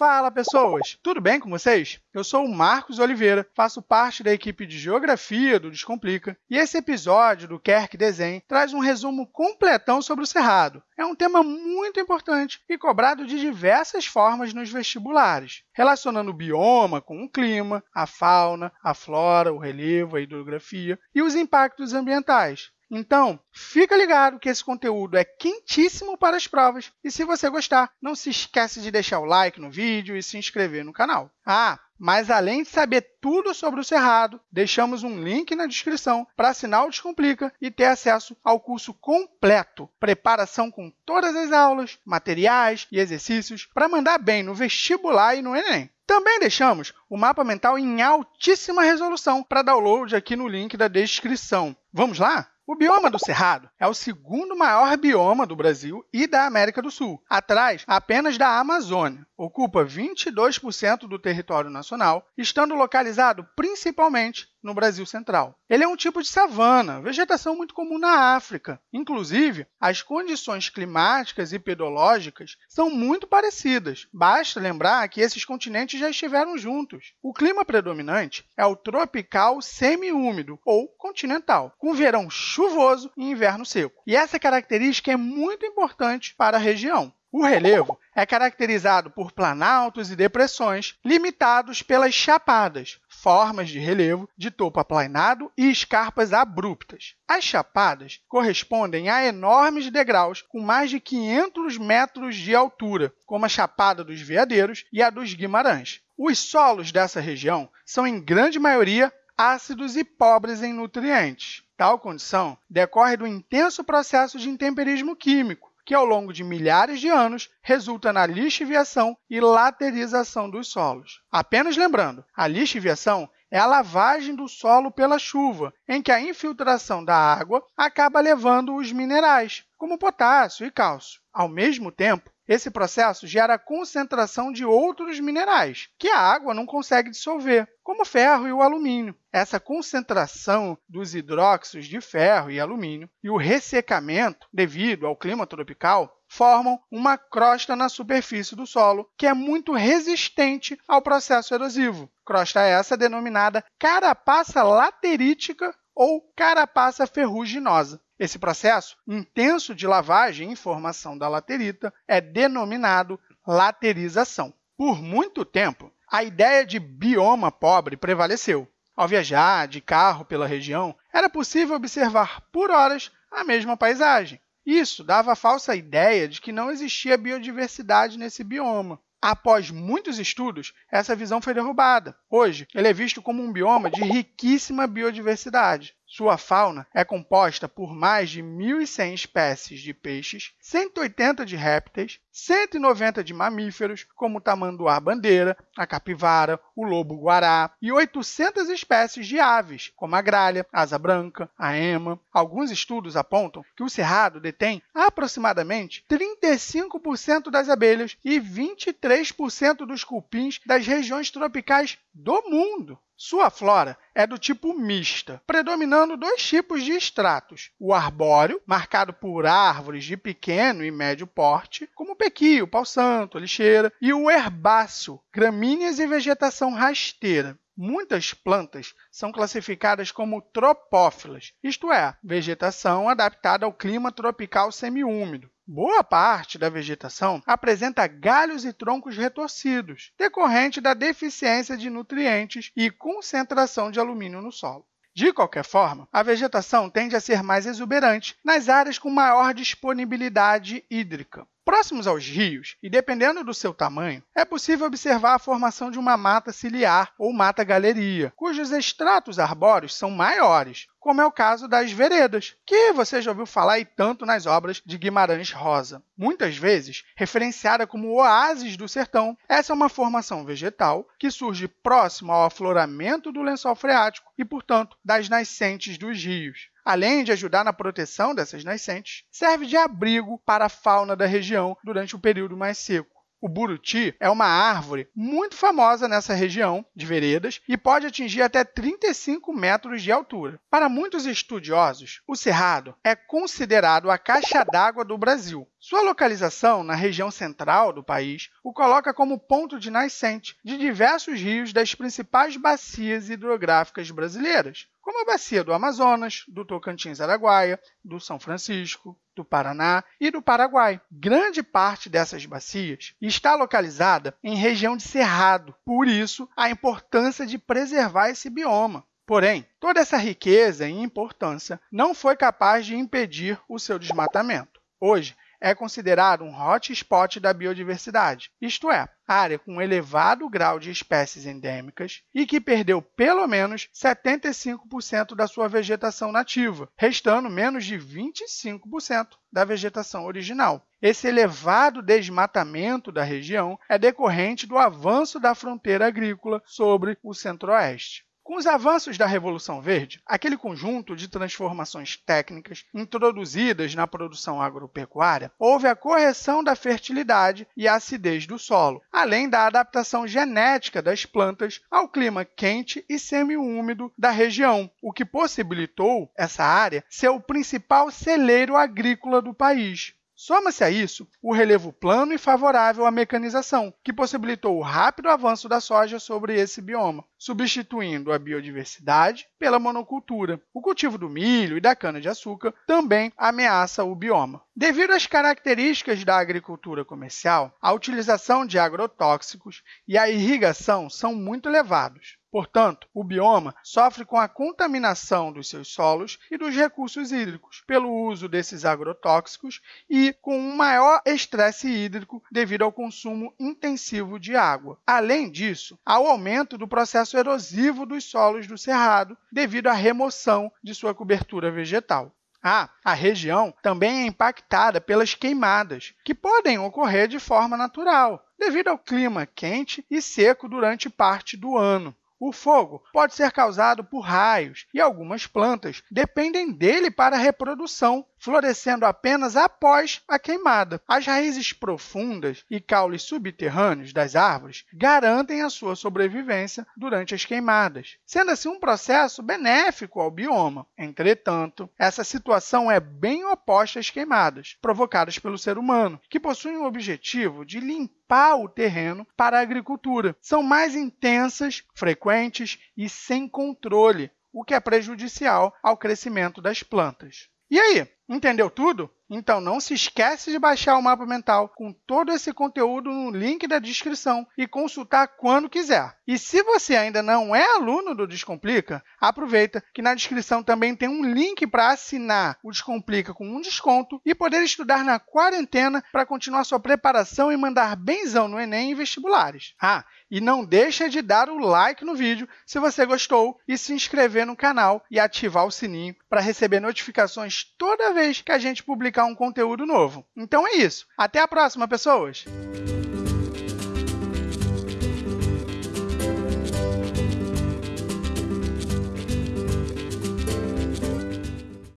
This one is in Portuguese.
Fala pessoas, tudo bem com vocês? Eu sou o Marcos Oliveira, faço parte da equipe de Geografia do Descomplica e esse episódio do Kerk Desenho traz um resumo completão sobre o Cerrado. É um tema muito importante e cobrado de diversas formas nos vestibulares, relacionando o bioma com o clima, a fauna, a flora, o relevo, a hidrografia e os impactos ambientais. Então, fica ligado que esse conteúdo é quentíssimo para as provas e se você gostar, não se esquece de deixar o like no vídeo e se inscrever no canal. Ah, mas além de saber tudo sobre o Cerrado, deixamos um link na descrição para assinar o Descomplica e ter acesso ao curso completo, preparação com todas as aulas, materiais e exercícios para mandar bem no vestibular e no Enem. Também deixamos o mapa mental em altíssima resolução para download aqui no link da descrição. Vamos lá? O bioma do Cerrado é o segundo maior bioma do Brasil e da América do Sul, atrás apenas da Amazônia. Ocupa 22% do território nacional, estando localizado principalmente no Brasil Central. Ele é um tipo de savana, vegetação muito comum na África. Inclusive, as condições climáticas e pedológicas são muito parecidas. Basta lembrar que esses continentes já estiveram juntos. O clima predominante é o tropical semiúmido ou continental, com verão chuvoso e inverno seco. E essa característica é muito importante para a região. O relevo é caracterizado por planaltos e depressões limitados pelas chapadas, formas de relevo de topo aplainado e escarpas abruptas. As chapadas correspondem a enormes degraus com mais de 500 metros de altura, como a Chapada dos Veadeiros e a dos Guimarães. Os solos dessa região são, em grande maioria, ácidos e pobres em nutrientes. Tal condição decorre do intenso processo de intemperismo químico, que ao longo de milhares de anos resulta na lixiviação e laterização dos solos. Apenas lembrando, a lixiviação é a lavagem do solo pela chuva, em que a infiltração da água acaba levando os minerais, como potássio e cálcio. Ao mesmo tempo, esse processo gera a concentração de outros minerais, que a água não consegue dissolver, como o ferro e o alumínio. Essa concentração dos hidróxidos de ferro e alumínio e o ressecamento devido ao clima tropical formam uma crosta na superfície do solo, que é muito resistente ao processo erosivo. Crosta essa denominada carapaça laterítica ou carapaça ferruginosa. Esse processo intenso de lavagem e formação da laterita é denominado laterização. Por muito tempo, a ideia de bioma pobre prevaleceu. Ao viajar de carro pela região, era possível observar por horas a mesma paisagem. Isso dava a falsa ideia de que não existia biodiversidade nesse bioma. Após muitos estudos, essa visão foi derrubada. Hoje, ele é visto como um bioma de riquíssima biodiversidade. Sua fauna é composta por mais de 1.100 espécies de peixes, 180 de répteis, 190 de mamíferos, como o tamanduá-bandeira, a capivara, o lobo-guará, e 800 espécies de aves, como a gralha, a asa branca, a ema. Alguns estudos apontam que o cerrado detém aproximadamente 35% das abelhas e 23% dos cupins das regiões tropicais do mundo. Sua flora é do tipo mista, predominando dois tipos de estratos: o arbóreo, marcado por árvores de pequeno e médio porte, como o pequio, pau-santo, lixeira, e o herbáceo, gramíneas e vegetação rasteira. Muitas plantas são classificadas como tropófilas, isto é, vegetação adaptada ao clima tropical semiúmido. Boa parte da vegetação apresenta galhos e troncos retorcidos, decorrente da deficiência de nutrientes e concentração de alumínio no solo. De qualquer forma, a vegetação tende a ser mais exuberante nas áreas com maior disponibilidade hídrica. Próximos aos rios, e dependendo do seu tamanho, é possível observar a formação de uma mata ciliar ou mata galeria, cujos estratos arbóreos são maiores, como é o caso das veredas, que você já ouviu falar e tanto nas obras de Guimarães Rosa. Muitas vezes referenciada como oásis do sertão, essa é uma formação vegetal que surge próximo ao afloramento do lençol freático e, portanto, das nascentes dos rios além de ajudar na proteção dessas nascentes, serve de abrigo para a fauna da região durante o período mais seco. O buruti é uma árvore muito famosa nessa região de veredas e pode atingir até 35 metros de altura. Para muitos estudiosos, o cerrado é considerado a caixa d'água do Brasil. Sua localização na região central do país o coloca como ponto de nascente de diversos rios das principais bacias hidrográficas brasileiras, como a bacia do Amazonas, do Tocantins-Araguaia, do São Francisco, do Paraná e do Paraguai. Grande parte dessas bacias está localizada em região de cerrado, por isso a importância de preservar esse bioma. Porém, toda essa riqueza e importância não foi capaz de impedir o seu desmatamento. Hoje, é considerado um hotspot da biodiversidade, isto é, área com elevado grau de espécies endêmicas e que perdeu pelo menos 75% da sua vegetação nativa, restando menos de 25% da vegetação original. Esse elevado desmatamento da região é decorrente do avanço da fronteira agrícola sobre o centro-oeste. Com os avanços da Revolução Verde, aquele conjunto de transformações técnicas introduzidas na produção agropecuária, houve a correção da fertilidade e acidez do solo, além da adaptação genética das plantas ao clima quente e semiúmido da região, o que possibilitou essa área ser o principal celeiro agrícola do país. Soma-se a isso o relevo plano e favorável à mecanização, que possibilitou o rápido avanço da soja sobre esse bioma, substituindo a biodiversidade pela monocultura. O cultivo do milho e da cana-de-açúcar também ameaça o bioma. Devido às características da agricultura comercial, a utilização de agrotóxicos e a irrigação são muito elevados. Portanto, o bioma sofre com a contaminação dos seus solos e dos recursos hídricos pelo uso desses agrotóxicos e com um maior estresse hídrico devido ao consumo intensivo de água. Além disso, há o aumento do processo erosivo dos solos do cerrado devido à remoção de sua cobertura vegetal. Ah, a região também é impactada pelas queimadas, que podem ocorrer de forma natural, devido ao clima quente e seco durante parte do ano. O fogo pode ser causado por raios e algumas plantas dependem dele para a reprodução, florescendo apenas após a queimada. As raízes profundas e caules subterrâneos das árvores garantem a sua sobrevivência durante as queimadas, sendo assim um processo benéfico ao bioma. Entretanto, essa situação é bem oposta às queimadas provocadas pelo ser humano, que possuem o objetivo de limpar o terreno para a agricultura. São mais intensas, frequentes e sem controle, o que é prejudicial ao crescimento das plantas. E aí, entendeu tudo? Então não se esquece de baixar o mapa mental com todo esse conteúdo no link da descrição e consultar quando quiser. E se você ainda não é aluno do Descomplica, aproveita que na descrição também tem um link para assinar o Descomplica com um desconto e poder estudar na quarentena para continuar sua preparação e mandar benzão no Enem e vestibulares. Ah, e não deixa de dar o like no vídeo se você gostou e se inscrever no canal e ativar o sininho para receber notificações toda vez que a gente publicar um conteúdo novo. Então é isso. Até a próxima, pessoas!